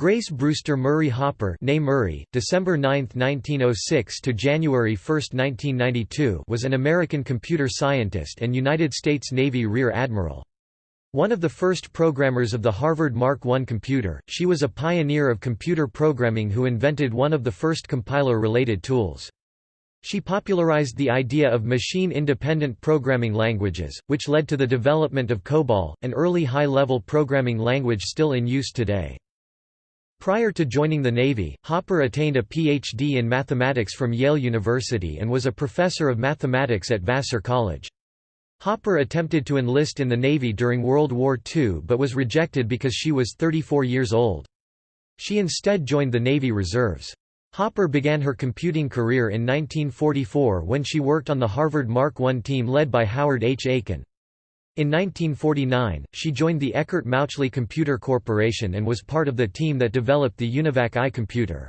Grace Brewster Murray Hopper Murray, December 9, 1906 to January 1, 1992 was an American computer scientist and United States Navy Rear Admiral. One of the first programmers of the Harvard Mark I computer, she was a pioneer of computer programming who invented one of the first compiler-related tools. She popularized the idea of machine-independent programming languages, which led to the development of COBOL, an early high-level programming language still in use today. Prior to joining the Navy, Hopper attained a Ph.D. in mathematics from Yale University and was a professor of mathematics at Vassar College. Hopper attempted to enlist in the Navy during World War II but was rejected because she was 34 years old. She instead joined the Navy Reserves. Hopper began her computing career in 1944 when she worked on the Harvard Mark I team led by Howard H. Aiken. In 1949, she joined the Eckert Mauchly Computer Corporation and was part of the team that developed the UNIVAC I computer.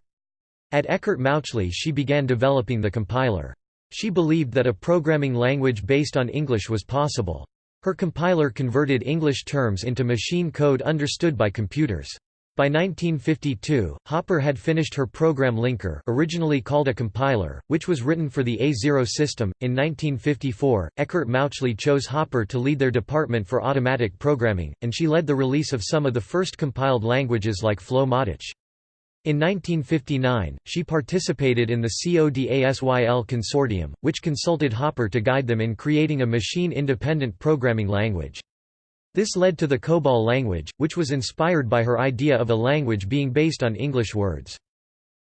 At Eckert Mauchly she began developing the compiler. She believed that a programming language based on English was possible. Her compiler converted English terms into machine code understood by computers. By 1952, Hopper had finished her program linker originally called a compiler, which was written for the A0 system. In 1954, Eckert Mauchly chose Hopper to lead their department for automatic programming, and she led the release of some of the first compiled languages like Flow-Matic. In 1959, she participated in the CODASYL consortium, which consulted Hopper to guide them in creating a machine-independent programming language. This led to the COBOL language, which was inspired by her idea of a language being based on English words.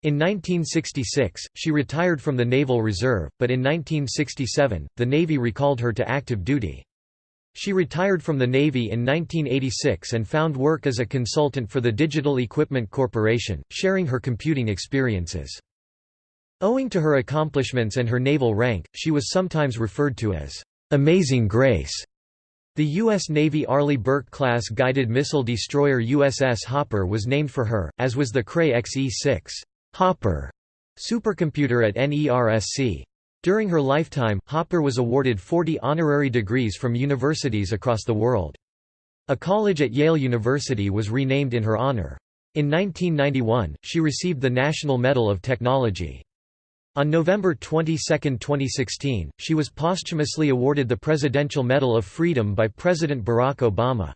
In 1966, she retired from the Naval Reserve, but in 1967, the Navy recalled her to active duty. She retired from the Navy in 1986 and found work as a consultant for the Digital Equipment Corporation, sharing her computing experiences. Owing to her accomplishments and her naval rank, she was sometimes referred to as Amazing Grace. The U.S. Navy Arleigh Burke-class guided missile destroyer USS Hopper was named for her, as was the Cray XE-6 Hopper supercomputer at NERSC. During her lifetime, Hopper was awarded 40 honorary degrees from universities across the world. A college at Yale University was renamed in her honor. In 1991, she received the National Medal of Technology. On November 22, 2016, she was posthumously awarded the Presidential Medal of Freedom by President Barack Obama.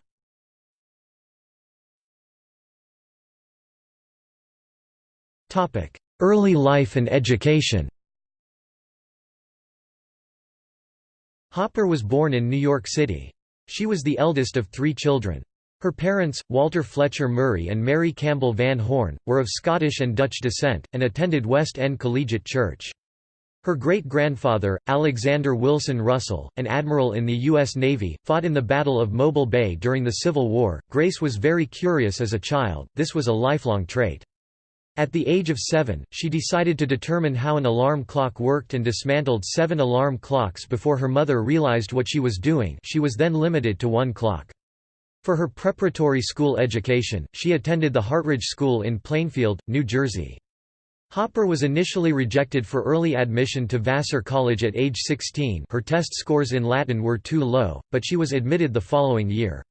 Early life and education Hopper was born in New York City. She was the eldest of three children. Her parents, Walter Fletcher Murray and Mary Campbell Van Horn, were of Scottish and Dutch descent, and attended West End Collegiate Church. Her great-grandfather, Alexander Wilson Russell, an admiral in the U.S. Navy, fought in the Battle of Mobile Bay during the Civil War. Grace was very curious as a child, this was a lifelong trait. At the age of seven, she decided to determine how an alarm clock worked and dismantled seven alarm clocks before her mother realized what she was doing she was then limited to one clock. For her preparatory school education, she attended the Hartridge School in Plainfield, New Jersey. Hopper was initially rejected for early admission to Vassar College at age 16 her test scores in Latin were too low, but she was admitted the following year.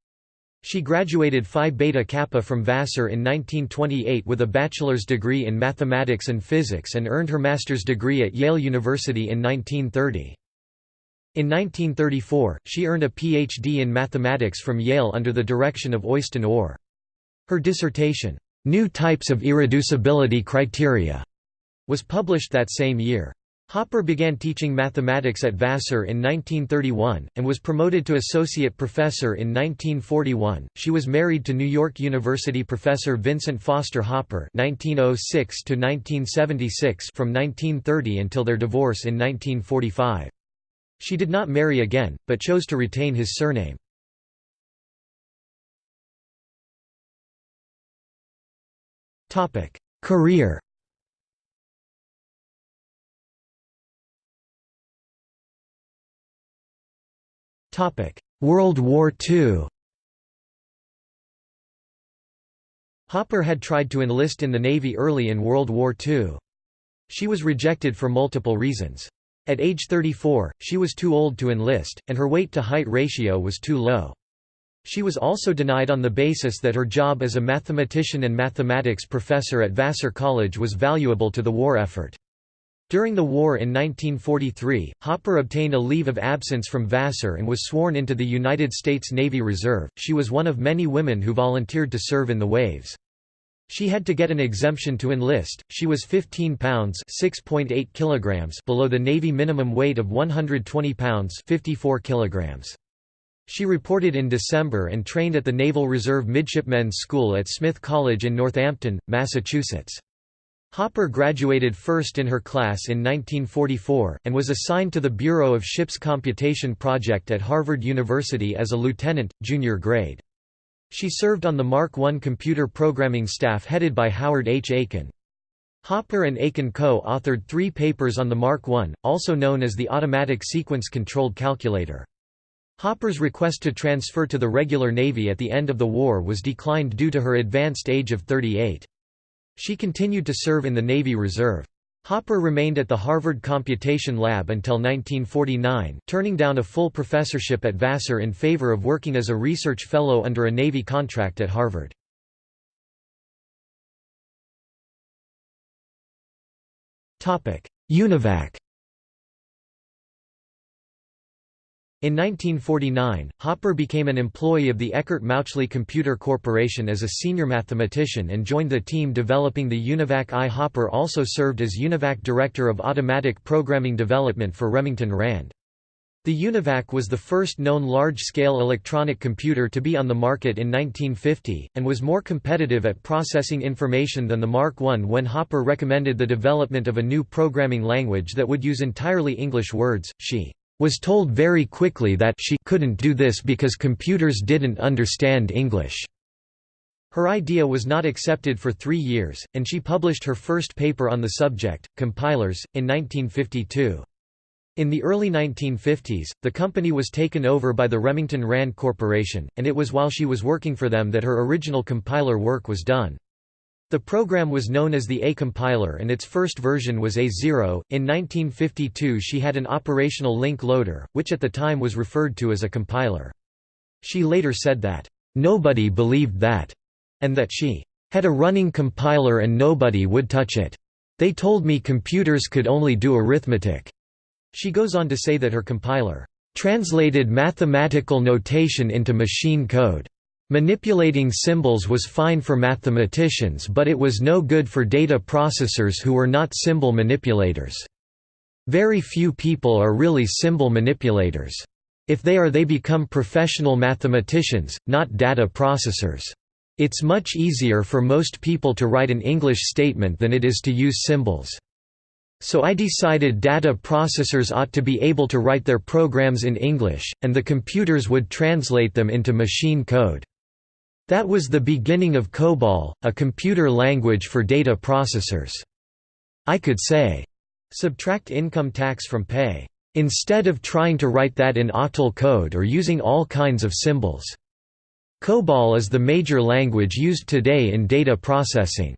She graduated Phi Beta Kappa from Vassar in 1928 with a bachelor's degree in mathematics and physics and earned her master's degree at Yale University in 1930. In 1934, she earned a Ph.D. in mathematics from Yale under the direction of Øystein Ore. Her dissertation, "'New Types of Irreducibility Criteria' was published that same year. Hopper began teaching mathematics at Vassar in 1931, and was promoted to associate professor in 1941. She was married to New York University professor Vincent Foster Hopper (1906–1976) from 1930 until their divorce in 1945. She did not marry again, but chose to retain his surname. Career World War II Hopper had tried to enlist in the Navy early in World War II. She was rejected for multiple reasons. At age 34, she was too old to enlist, and her weight-to-height ratio was too low. She was also denied on the basis that her job as a mathematician and mathematics professor at Vassar College was valuable to the war effort. During the war in 1943, Hopper obtained a leave of absence from Vassar and was sworn into the United States Navy Reserve. She was one of many women who volunteered to serve in the waves. She had to get an exemption to enlist. She was 15 pounds (6.8 kilograms) below the Navy minimum weight of 120 pounds (54 kilograms). She reported in December and trained at the Naval Reserve Midshipmen's School at Smith College in Northampton, Massachusetts. Hopper graduated first in her class in 1944, and was assigned to the Bureau of Ships Computation Project at Harvard University as a lieutenant, junior grade. She served on the Mark I computer programming staff headed by Howard H. Aiken. Hopper and Aiken co-authored three papers on the Mark I, also known as the Automatic Sequence Controlled Calculator. Hopper's request to transfer to the regular Navy at the end of the war was declined due to her advanced age of 38. She continued to serve in the Navy Reserve. Hopper remained at the Harvard Computation Lab until 1949, turning down a full professorship at Vassar in favor of working as a research fellow under a Navy contract at Harvard. UNIVAC In 1949, Hopper became an employee of the Eckert Mauchly Computer Corporation as a senior mathematician and joined the team developing the UNIVAC I. Hopper also served as UNIVAC Director of Automatic Programming Development for Remington Rand. The UNIVAC was the first known large-scale electronic computer to be on the market in 1950, and was more competitive at processing information than the Mark I when Hopper recommended the development of a new programming language that would use entirely English words. She was told very quickly that she couldn't do this because computers didn't understand English. Her idea was not accepted for three years, and she published her first paper on the subject, Compilers, in 1952. In the early 1950s, the company was taken over by the Remington Rand Corporation, and it was while she was working for them that her original compiler work was done. The program was known as the A compiler and its first version was A0. In 1952 she had an operational link loader, which at the time was referred to as a compiler. She later said that, "...nobody believed that," and that she had a running compiler and nobody would touch it. They told me computers could only do arithmetic." She goes on to say that her compiler translated mathematical notation into machine code. Manipulating symbols was fine for mathematicians but it was no good for data processors who were not symbol manipulators. Very few people are really symbol manipulators. If they are they become professional mathematicians, not data processors. It's much easier for most people to write an English statement than it is to use symbols. So I decided data processors ought to be able to write their programs in English, and the computers would translate them into machine code. That was the beginning of COBOL, a computer language for data processors. I could say, subtract income tax from pay, instead of trying to write that in octal code or using all kinds of symbols. COBOL is the major language used today in data processing.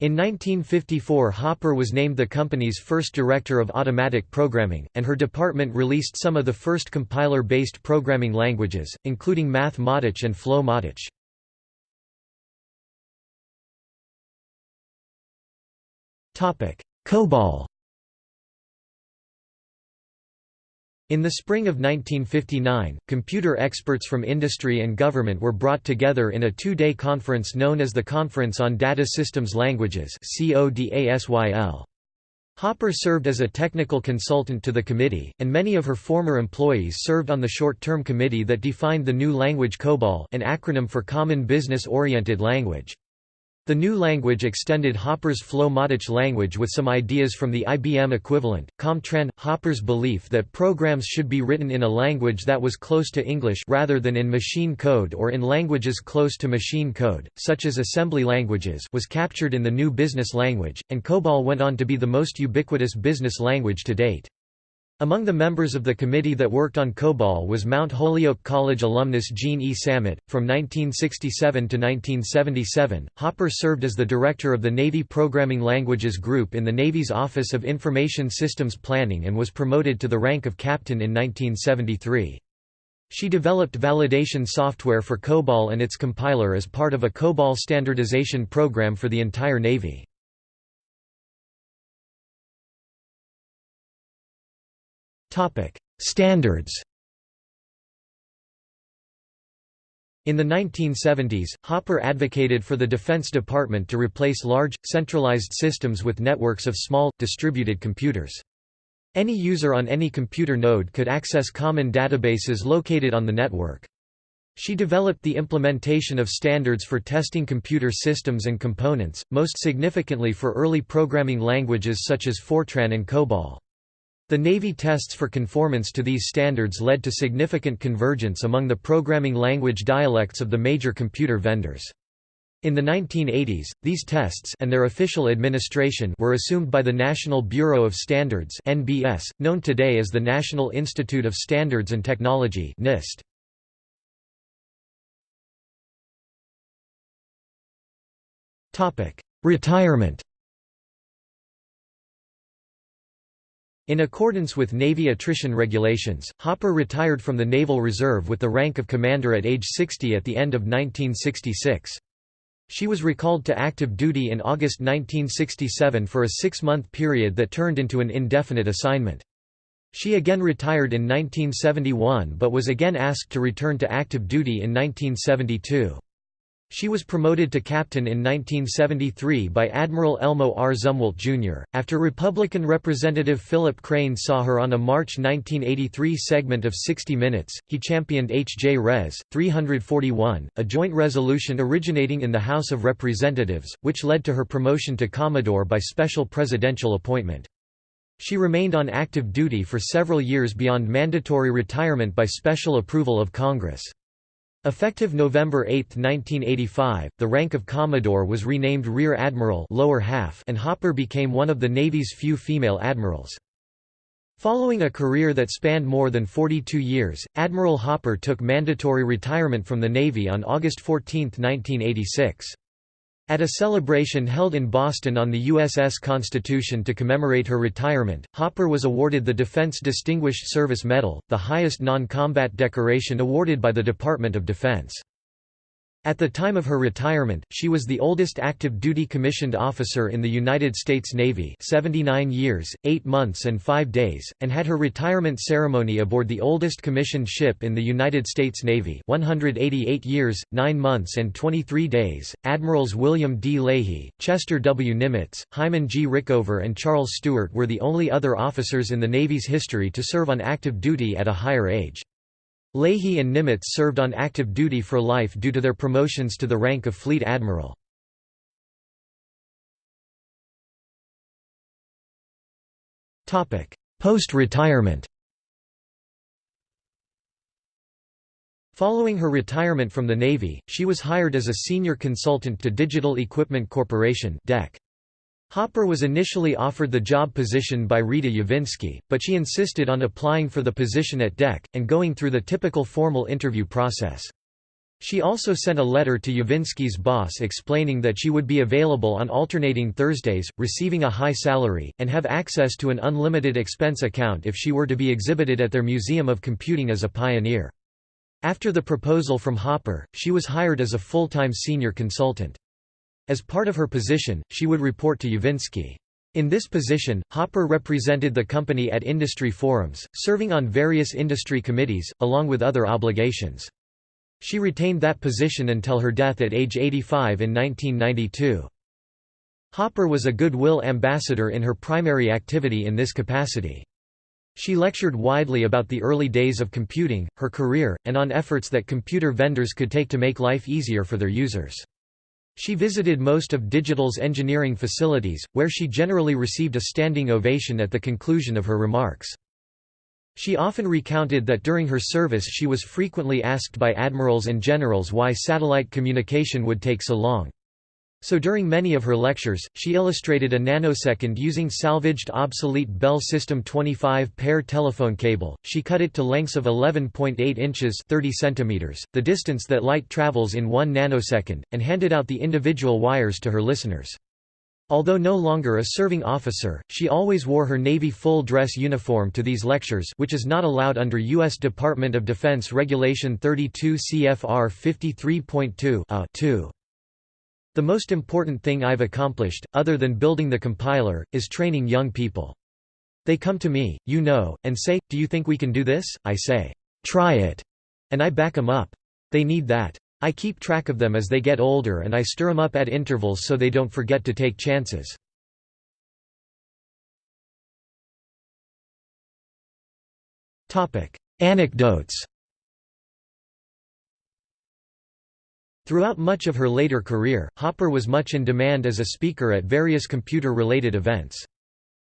In 1954 Hopper was named the company's first director of automatic programming, and her department released some of the first compiler-based programming languages, including Math-Matic and Flow-Matic. COBOL. In the spring of 1959, computer experts from industry and government were brought together in a two-day conference known as the Conference on Data Systems Languages Hopper served as a technical consultant to the committee, and many of her former employees served on the short-term committee that defined the new language COBOL an acronym for Common Business-Oriented Language. The new language extended Hopper's Flow-Matic language with some ideas from the IBM equivalent. Comtran Hopper's belief that programs should be written in a language that was close to English rather than in machine code or in languages close to machine code, such as assembly languages, was captured in the new business language, and COBOL went on to be the most ubiquitous business language to date. Among the members of the committee that worked on COBOL was Mount Holyoke College alumnus Jean E. Sammet. From 1967 to 1977, Hopper served as the director of the Navy Programming Languages Group in the Navy's Office of Information Systems Planning and was promoted to the rank of captain in 1973. She developed validation software for COBOL and its compiler as part of a COBOL standardization program for the entire Navy. Standards In the 1970s, Hopper advocated for the Defense Department to replace large, centralized systems with networks of small, distributed computers. Any user on any computer node could access common databases located on the network. She developed the implementation of standards for testing computer systems and components, most significantly for early programming languages such as Fortran and COBOL. The Navy tests for conformance to these standards led to significant convergence among the programming language dialects of the major computer vendors. In the 1980s, these tests and their official administration were assumed by the National Bureau of Standards (NBS), known today as the National Institute of Standards and Technology (NIST). Topic: Retirement In accordance with Navy attrition regulations, Hopper retired from the Naval Reserve with the rank of commander at age 60 at the end of 1966. She was recalled to active duty in August 1967 for a six-month period that turned into an indefinite assignment. She again retired in 1971 but was again asked to return to active duty in 1972. She was promoted to captain in 1973 by Admiral Elmo R. Zumwalt, Jr. After Republican Representative Philip Crane saw her on a March 1983 segment of 60 Minutes, he championed H. J. Res. 341, a joint resolution originating in the House of Representatives, which led to her promotion to Commodore by special presidential appointment. She remained on active duty for several years beyond mandatory retirement by special approval of Congress. Effective November 8, 1985, the rank of Commodore was renamed Rear Admiral lower half and Hopper became one of the Navy's few female admirals. Following a career that spanned more than 42 years, Admiral Hopper took mandatory retirement from the Navy on August 14, 1986. At a celebration held in Boston on the USS Constitution to commemorate her retirement, Hopper was awarded the Defense Distinguished Service Medal, the highest non-combat decoration awarded by the Department of Defense. At the time of her retirement, she was the oldest active duty commissioned officer in the United States Navy 79 years, 8 months and 5 days, and had her retirement ceremony aboard the oldest commissioned ship in the United States Navy 188 years, 9 months and 23 days. Admirals William D. Leahy, Chester W. Nimitz, Hyman G. Rickover and Charles Stewart were the only other officers in the Navy's history to serve on active duty at a higher age. Leahy and Nimitz served on active duty for life due to their promotions to the rank of Fleet Admiral. Post-retirement Following her retirement from the Navy, she was hired as a senior consultant to Digital Equipment Corporation DEC. Hopper was initially offered the job position by Rita Yavinsky, but she insisted on applying for the position at DEC, and going through the typical formal interview process. She also sent a letter to Yavinsky's boss explaining that she would be available on alternating Thursdays, receiving a high salary, and have access to an unlimited expense account if she were to be exhibited at their Museum of Computing as a pioneer. After the proposal from Hopper, she was hired as a full-time senior consultant. As part of her position, she would report to Yavinsky. In this position, Hopper represented the company at industry forums, serving on various industry committees, along with other obligations. She retained that position until her death at age 85 in 1992. Hopper was a goodwill ambassador in her primary activity in this capacity. She lectured widely about the early days of computing, her career, and on efforts that computer vendors could take to make life easier for their users. She visited most of Digital's engineering facilities, where she generally received a standing ovation at the conclusion of her remarks. She often recounted that during her service she was frequently asked by admirals and generals why satellite communication would take so long. So during many of her lectures, she illustrated a nanosecond using salvaged obsolete Bell System 25-pair telephone cable. She cut it to lengths of 11.8 inches 30 centimeters, the distance that light travels in 1 nanosecond, and handed out the individual wires to her listeners. Although no longer a serving officer, she always wore her Navy full-dress uniform to these lectures which is not allowed under U.S. Department of Defense Regulation 32 CFR 53.2 2. The most important thing I've accomplished, other than building the compiler, is training young people. They come to me, you know, and say, do you think we can do this? I say, try it. And I back them up. They need that. I keep track of them as they get older and I stir them up at intervals so they don't forget to take chances. Anecdotes Throughout much of her later career, Hopper was much in demand as a speaker at various computer-related events.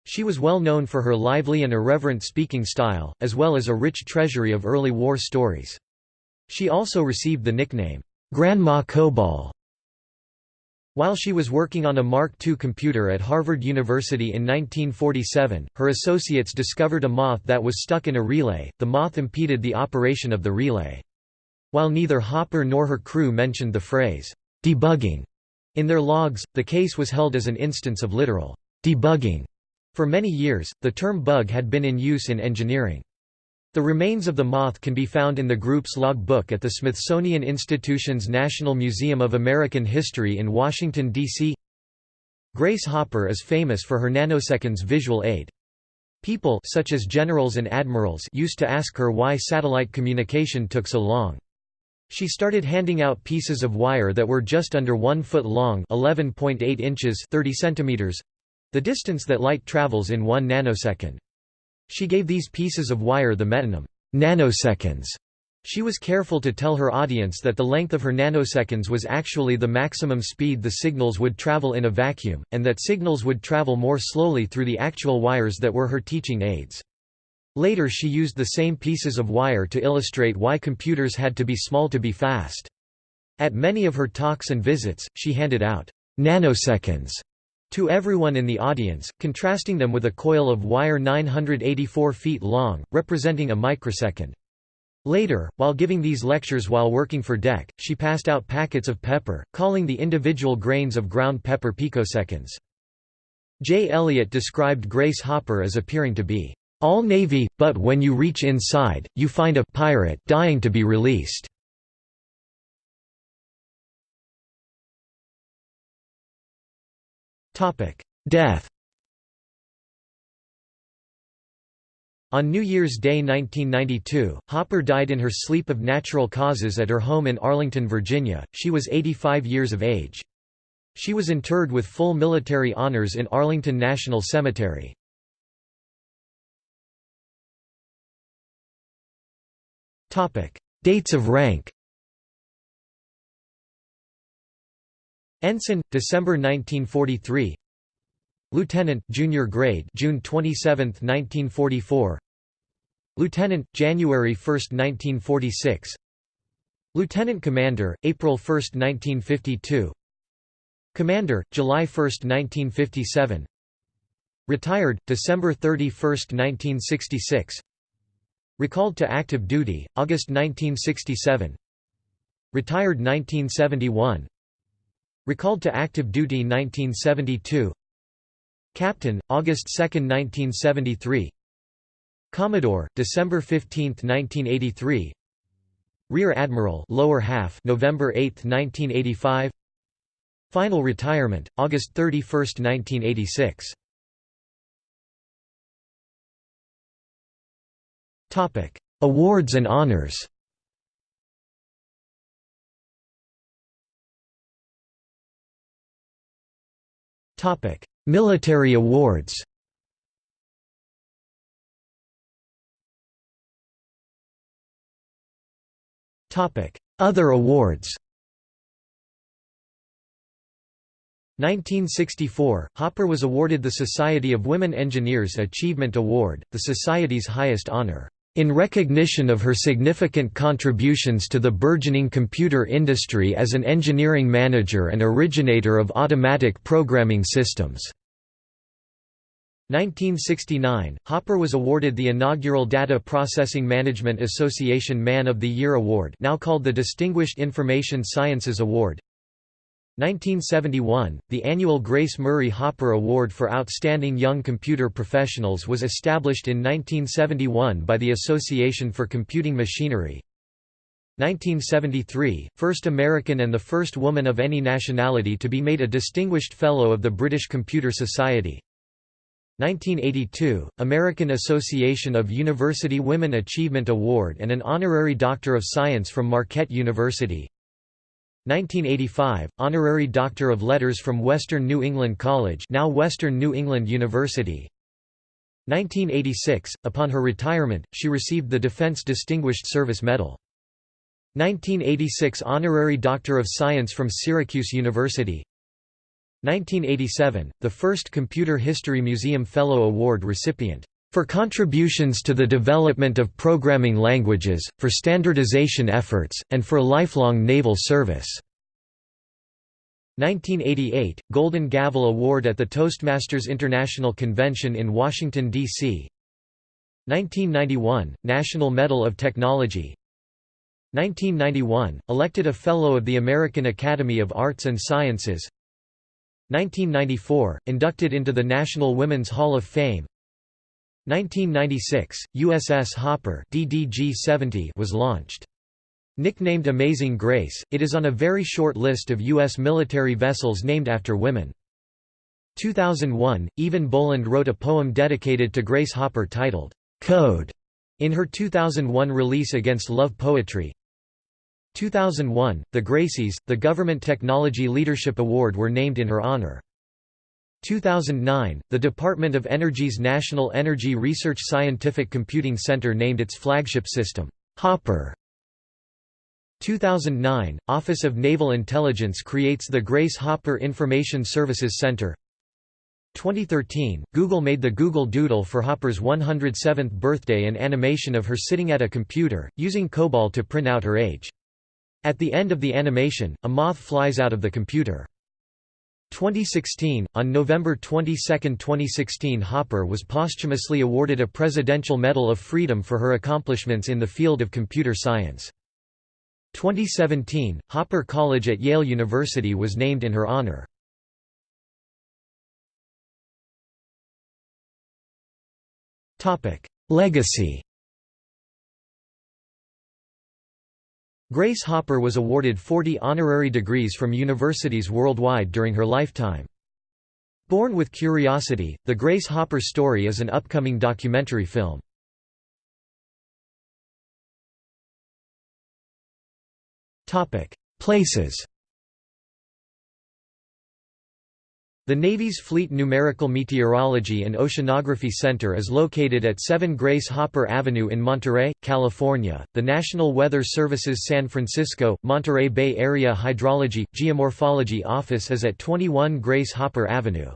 She was well known for her lively and irreverent speaking style, as well as a rich treasury of early war stories. She also received the nickname, Grandma COBOL. While she was working on a Mark II computer at Harvard University in 1947, her associates discovered a moth that was stuck in a relay, the moth impeded the operation of the relay. While neither Hopper nor her crew mentioned the phrase, debugging, in their logs, the case was held as an instance of literal debugging. For many years, the term bug had been in use in engineering. The remains of the moth can be found in the group's log book at the Smithsonian Institution's National Museum of American History in Washington, D.C. Grace Hopper is famous for her nanoseconds visual aid. People such as generals and admirals used to ask her why satellite communication took so long. She started handing out pieces of wire that were just under 1 foot long 11.8 inches 30 centimeters, the distance that light travels in 1 nanosecond. She gave these pieces of wire the metonym, nanoseconds. She was careful to tell her audience that the length of her nanoseconds was actually the maximum speed the signals would travel in a vacuum, and that signals would travel more slowly through the actual wires that were her teaching aids. Later she used the same pieces of wire to illustrate why computers had to be small to be fast. At many of her talks and visits, she handed out nanoseconds to everyone in the audience, contrasting them with a coil of wire 984 feet long, representing a microsecond. Later, while giving these lectures while working for DEC, she passed out packets of pepper, calling the individual grains of ground pepper picoseconds. J. Elliott described Grace Hopper as appearing to be all Navy, but when you reach inside, you find a pirate dying to be released. Death On New Year's Day 1992, Hopper died in her sleep of natural causes at her home in Arlington, Virginia. She was 85 years of age. She was interred with full military honors in Arlington National Cemetery. Dates of rank. Ensign, December 1943 Lieutenant junior grade June 27, 1944 Lieutenant, January 1, 1946 Lieutenant Commander, April 1, 1952 Commander, July 1, 1957 Retired, December 31, 1966 Recalled to active duty, August 1967 Retired 1971 Recalled to active duty 1972 Captain, August 2, 1973 Commodore, December 15, 1983 Rear Admiral lower half November 8, 1985 Final retirement, August 31, 1986 Awards and honors. Topic: Military awards. Topic: Other awards. 1964, Hopper was awarded the Society of Women Engineers Achievement Award, the Society's highest honor in recognition of her significant contributions to the burgeoning computer industry as an engineering manager and originator of automatic programming systems. 1969, Hopper was awarded the inaugural Data Processing Management Association Man of the Year Award now called the Distinguished Information Sciences Award 1971, the annual Grace Murray Hopper Award for Outstanding Young Computer Professionals was established in 1971 by the Association for Computing Machinery. 1973, first American and the first woman of any nationality to be made a Distinguished Fellow of the British Computer Society. 1982, American Association of University Women Achievement Award and an Honorary Doctor of Science from Marquette University. 1985, Honorary Doctor of Letters from Western New England College now Western New England University. 1986, upon her retirement, she received the Defense Distinguished Service Medal. 1986 Honorary Doctor of Science from Syracuse University. 1987, the first Computer History Museum Fellow Award recipient for contributions to the development of programming languages, for standardization efforts, and for lifelong naval service. 1988 – Golden Gavel Award at the Toastmasters International Convention in Washington, D.C. 1991 – National Medal of Technology 1991 – Elected a Fellow of the American Academy of Arts and Sciences 1994 – Inducted into the National Women's Hall of Fame 1996, USS Hopper DDG-70 was launched. Nicknamed Amazing Grace, it is on a very short list of U.S. military vessels named after women. 2001, Eavan Boland wrote a poem dedicated to Grace Hopper titled, "'Code' in her 2001 release Against Love Poetry. 2001, the Gracies, the Government Technology Leadership Award were named in her honor. 2009, the Department of Energy's National Energy Research Scientific Computing Center named its flagship system, Hopper. 2009, Office of Naval Intelligence creates the Grace Hopper Information Services Center. 2013, Google made the Google Doodle for Hopper's 107th birthday an animation of her sitting at a computer, using COBOL to print out her age. At the end of the animation, a moth flies out of the computer. 2016, on November 22, 2016 Hopper was posthumously awarded a Presidential Medal of Freedom for her accomplishments in the field of computer science. 2017, Hopper College at Yale University was named in her honor. Legacy Grace Hopper was awarded 40 honorary degrees from universities worldwide during her lifetime. Born with Curiosity, The Grace Hopper Story is an upcoming documentary film. Places The Navy's Fleet Numerical Meteorology and Oceanography Center is located at 7 Grace Hopper Avenue in Monterey, California. The National Weather Service's San Francisco, Monterey Bay Area Hydrology, Geomorphology Office is at 21 Grace Hopper Avenue.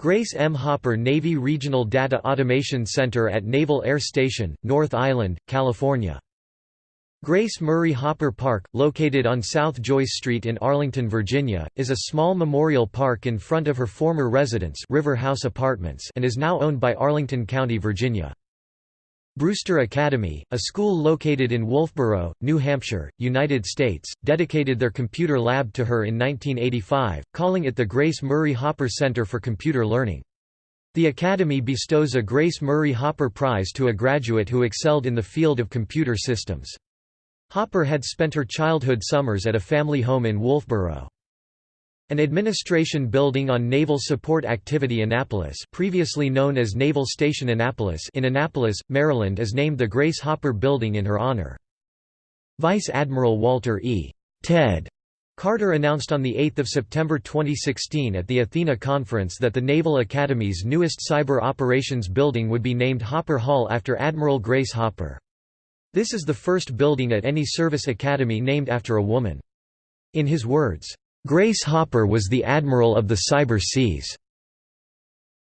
Grace M. Hopper Navy Regional Data Automation Center at Naval Air Station, North Island, California. Grace Murray Hopper Park, located on South Joyce Street in Arlington, Virginia, is a small memorial park in front of her former residence River House Apartments and is now owned by Arlington County, Virginia. Brewster Academy, a school located in Wolfeboro, New Hampshire, United States, dedicated their computer lab to her in 1985, calling it the Grace Murray Hopper Center for Computer Learning. The Academy bestows a Grace Murray Hopper Prize to a graduate who excelled in the field of computer systems. Hopper had spent her childhood summers at a family home in Wolfeboro. An administration building on Naval Support Activity Annapolis previously known as Naval Station Annapolis in Annapolis, Maryland is named the Grace Hopper Building in her honor. Vice Admiral Walter E. Ted Carter announced on 8 September 2016 at the Athena Conference that the Naval Academy's newest cyber operations building would be named Hopper Hall after Admiral Grace Hopper. This is the first building at any service academy named after a woman. In his words, "...Grace Hopper was the admiral of the cyber seas."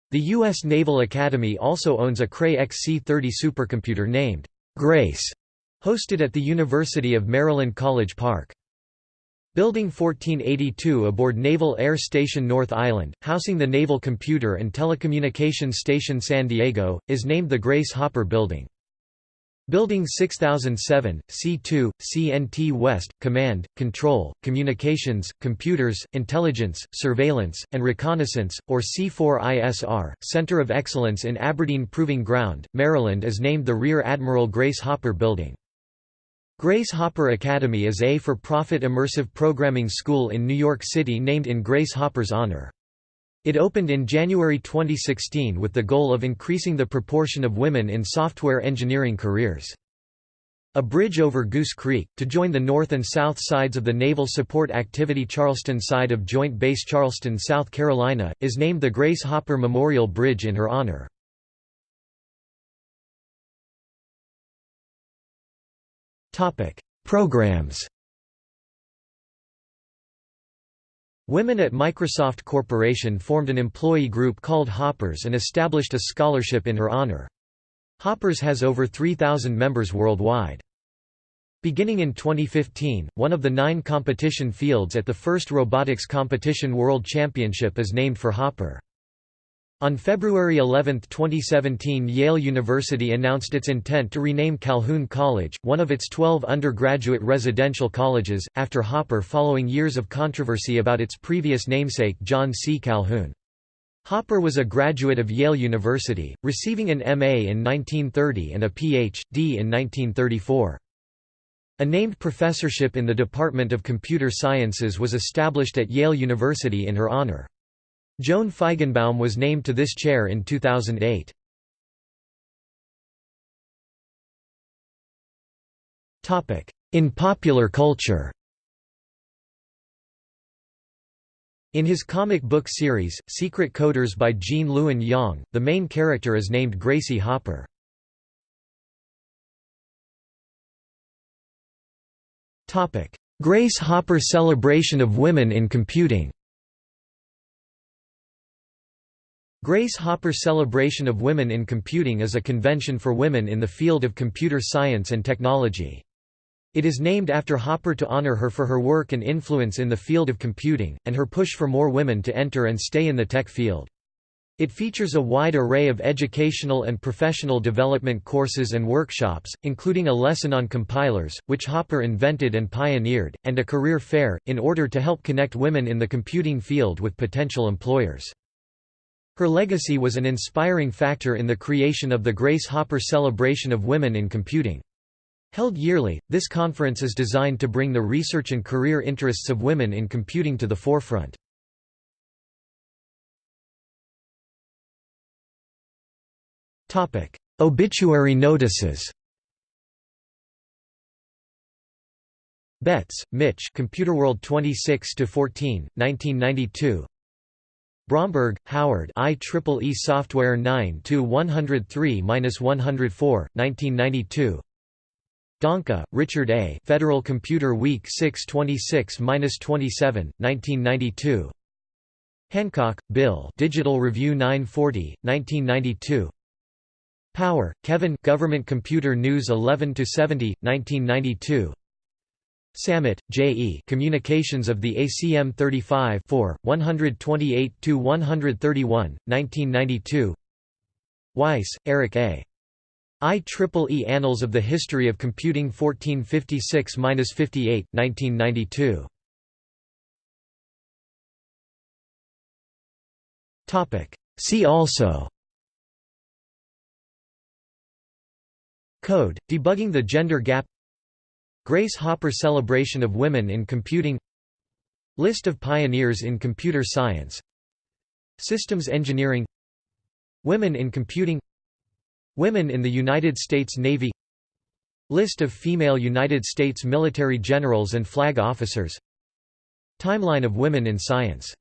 The U.S. Naval Academy also owns a Cray XC-30 supercomputer named, "...Grace", hosted at the University of Maryland College Park. Building 1482 aboard Naval Air Station North Island, housing the Naval Computer and Telecommunications Station San Diego, is named the Grace Hopper Building. Building 6007, C2, CNT West, Command, Control, Communications, Computers, Intelligence, Surveillance, and Reconnaissance, or C4ISR, Center of Excellence in Aberdeen Proving Ground, Maryland is named the Rear Admiral Grace Hopper Building. Grace Hopper Academy is a for-profit immersive programming school in New York City named in Grace Hopper's honor. It opened in January 2016 with the goal of increasing the proportion of women in software engineering careers. A bridge over Goose Creek, to join the north and south sides of the Naval Support Activity Charleston side of Joint Base Charleston, South Carolina, is named the Grace Hopper Memorial Bridge in her honor. Programs Women at Microsoft Corporation formed an employee group called Hoppers and established a scholarship in her honor. Hoppers has over 3,000 members worldwide. Beginning in 2015, one of the nine competition fields at the first Robotics Competition World Championship is named for Hopper. On February 11, 2017 Yale University announced its intent to rename Calhoun College, one of its 12 undergraduate residential colleges, after Hopper following years of controversy about its previous namesake John C. Calhoun. Hopper was a graduate of Yale University, receiving an M.A. in 1930 and a Ph.D. in 1934. A named professorship in the Department of Computer Sciences was established at Yale University in her honor. Joan Feigenbaum was named to this chair in 2008. In popular culture In his comic book series, Secret Coders by Gene Luen Yang, the main character is named Gracie Hopper. Grace Hopper Celebration of Women in Computing Grace Hopper Celebration of Women in Computing is a convention for women in the field of computer science and technology. It is named after Hopper to honor her for her work and influence in the field of computing, and her push for more women to enter and stay in the tech field. It features a wide array of educational and professional development courses and workshops, including a lesson on compilers, which Hopper invented and pioneered, and a career fair, in order to help connect women in the computing field with potential employers. Her legacy was an inspiring factor in the creation of the Grace Hopper Celebration of Women in Computing. Held yearly, this conference is designed to bring the research and career interests of women in computing to the forefront. Obituary notices Betts, Mitch Computerworld 26 14, 1992. Bromberg, Howard IEEE Software 9-103-104, 1992 Donka, Richard A. Federal Computer Week 626-27, 1992 Hancock, Bill Digital Review 940, 1992 Power, Kevin Government Computer News 11-70, 1992 Sammet, J. E. Communications of the ACM 35 128–131, 1992 Weiss, Eric A. IEEE Annals of the History of Computing 1456–58, 1992 See also Code, debugging the gender gap Grace Hopper Celebration of Women in Computing List of pioneers in computer science Systems engineering Women in computing Women in the United States Navy List of female United States military generals and flag officers Timeline of women in science